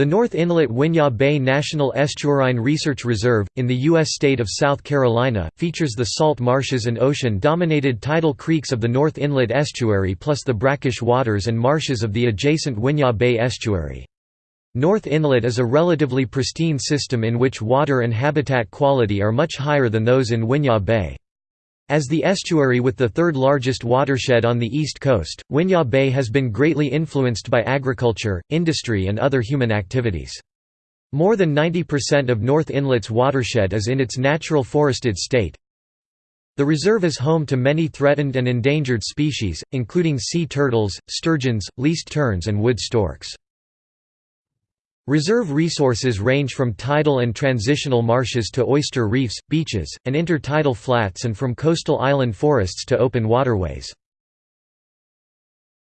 The North Inlet Winyah Bay National Estuarine Research Reserve, in the U.S. state of South Carolina, features the salt marshes and ocean-dominated tidal creeks of the North Inlet Estuary plus the brackish waters and marshes of the adjacent Winyah Bay Estuary. North Inlet is a relatively pristine system in which water and habitat quality are much higher than those in Winyah Bay. As the estuary with the third largest watershed on the east coast, Winyah Bay has been greatly influenced by agriculture, industry and other human activities. More than 90% of North Inlet's watershed is in its natural forested state. The reserve is home to many threatened and endangered species, including sea turtles, sturgeons, least terns and wood storks. Reserve resources range from tidal and transitional marshes to oyster reefs, beaches, and intertidal flats and from coastal island forests to open waterways.